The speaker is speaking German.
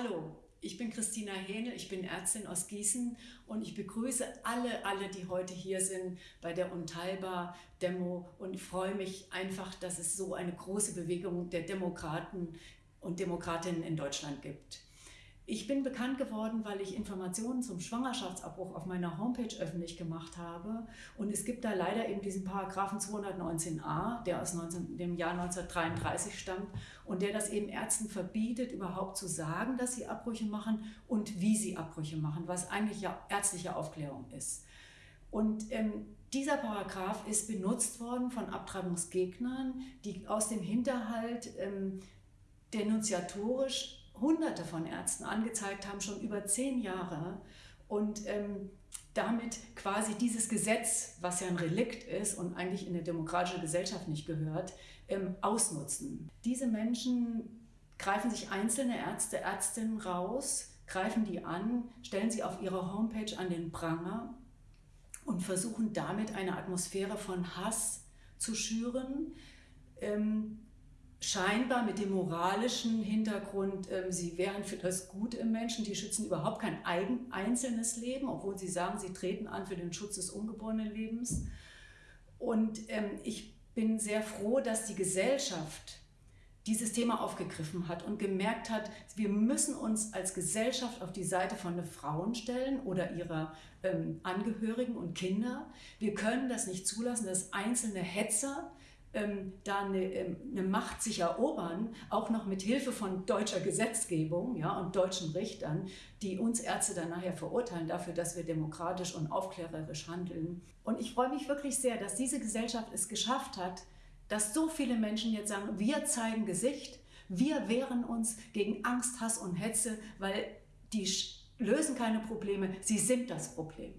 Hallo, ich bin Christina Hähnel, ich bin Ärztin aus Gießen und ich begrüße alle, alle, die heute hier sind bei der Unteilbar-Demo und freue mich einfach, dass es so eine große Bewegung der Demokraten und Demokratinnen in Deutschland gibt. Ich bin bekannt geworden, weil ich Informationen zum Schwangerschaftsabbruch auf meiner Homepage öffentlich gemacht habe. Und es gibt da leider eben diesen Paragraphen 219a, der aus 19, dem Jahr 1933 stammt und der das eben Ärzten verbietet, überhaupt zu sagen, dass sie Abbrüche machen und wie sie Abbrüche machen, was eigentlich ja ärztliche Aufklärung ist. Und ähm, dieser Paragraph ist benutzt worden von Abtreibungsgegnern, die aus dem Hinterhalt ähm, denunziatorisch hunderte von Ärzten angezeigt haben, schon über zehn Jahre. Und ähm, damit quasi dieses Gesetz, was ja ein Relikt ist und eigentlich in eine demokratische Gesellschaft nicht gehört, ähm, ausnutzen. Diese Menschen greifen sich einzelne Ärzte, Ärztinnen raus, greifen die an, stellen sie auf ihrer Homepage an den Pranger und versuchen damit eine Atmosphäre von Hass zu schüren. Ähm, scheinbar mit dem moralischen Hintergrund, ähm, sie wären für das Gute im Menschen, die schützen überhaupt kein eigen, einzelnes Leben, obwohl sie sagen, sie treten an für den Schutz des ungeborenen Lebens. Und ähm, ich bin sehr froh, dass die Gesellschaft dieses Thema aufgegriffen hat und gemerkt hat, wir müssen uns als Gesellschaft auf die Seite von Frauen stellen oder ihrer ähm, Angehörigen und Kinder. Wir können das nicht zulassen, dass einzelne Hetzer ähm, da eine, ähm, eine, Macht sich erobern, auch noch mit Hilfe von deutscher Gesetzgebung ja, und deutschen Richtern, die uns Ärzte dann nachher verurteilen dafür, dass wir demokratisch und aufklärerisch handeln. Und ich freue mich wirklich sehr, dass diese Gesellschaft es geschafft hat, dass so viele Menschen jetzt sagen, wir zeigen Gesicht, wir wehren uns gegen Angst, Hass und Hetze, weil die lösen keine Probleme, sie sind das Problem.